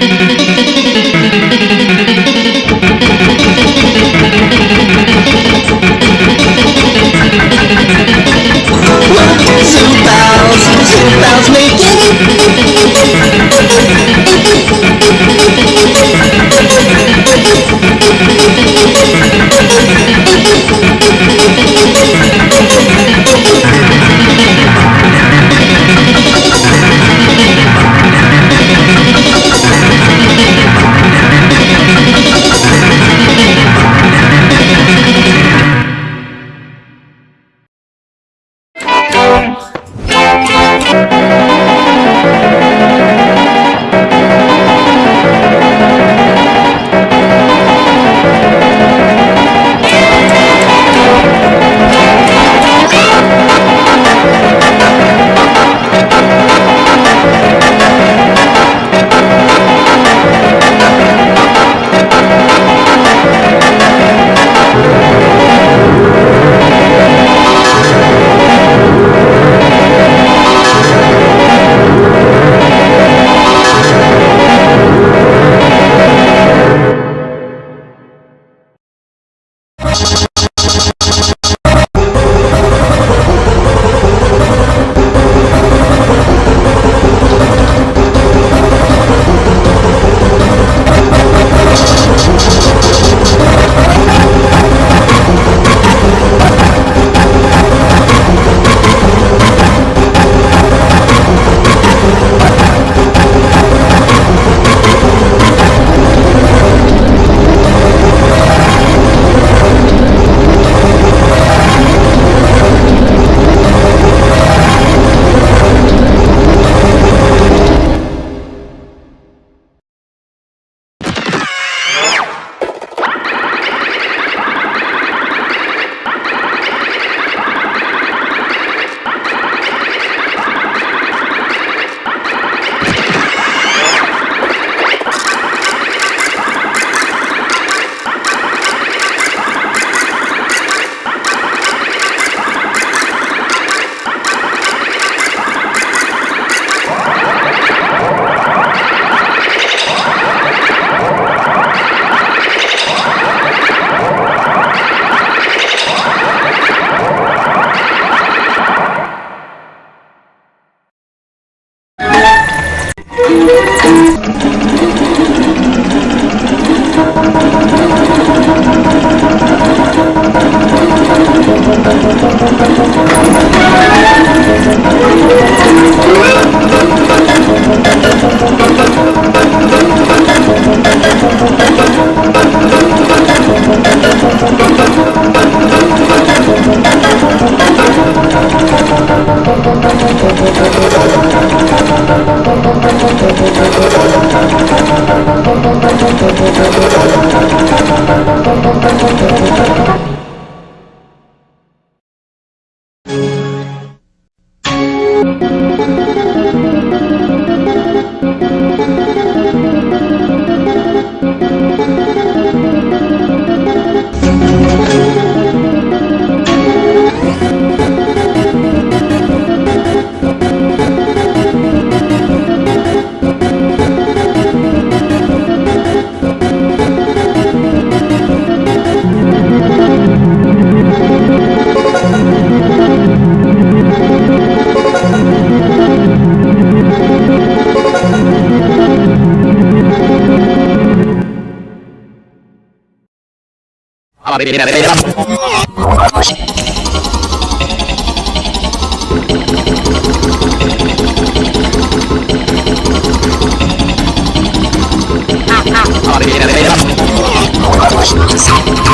Thank you. Stop.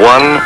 One,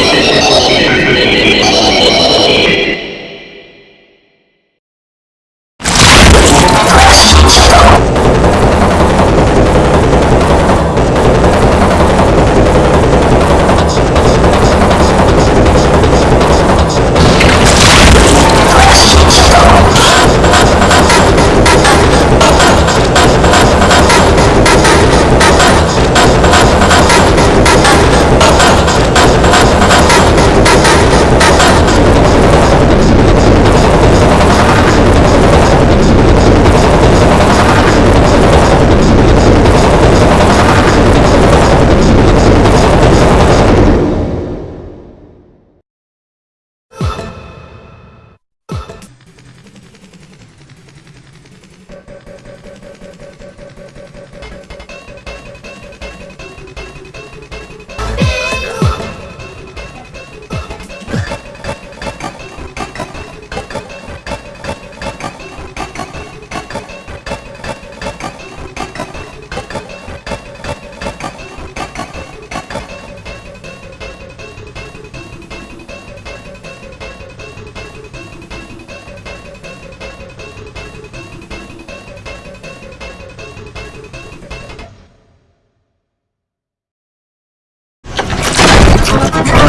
this is Let's go.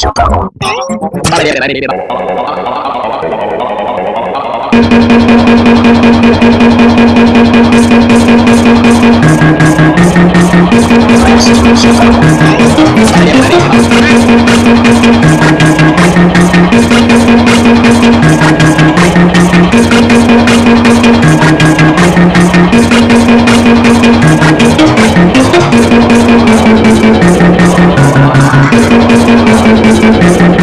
Chocolate. Thank you. Blinky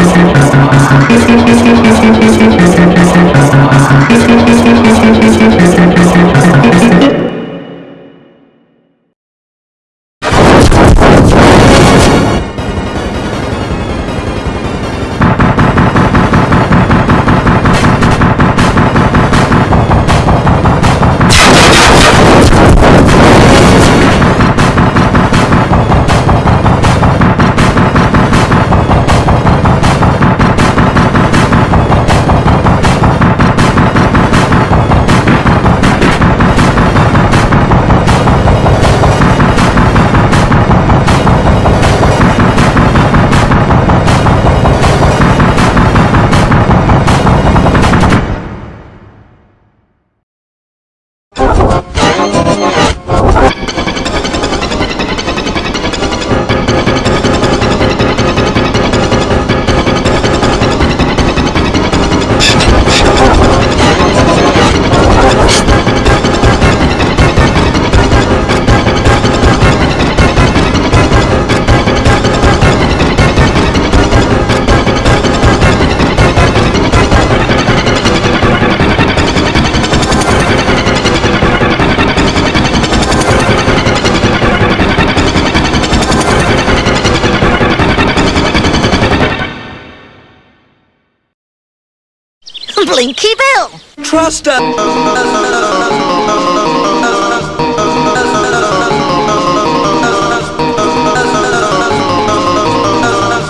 Trust us.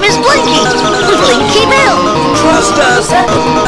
Miss Blinky! Blinky Bill! Trust us.